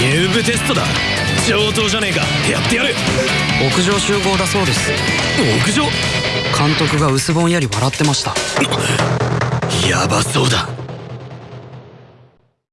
入部テストだ。上等じゃねえか。やってやる。屋上集合だそうです。屋上？監督が薄ぼんやり笑ってました。やばそうだ。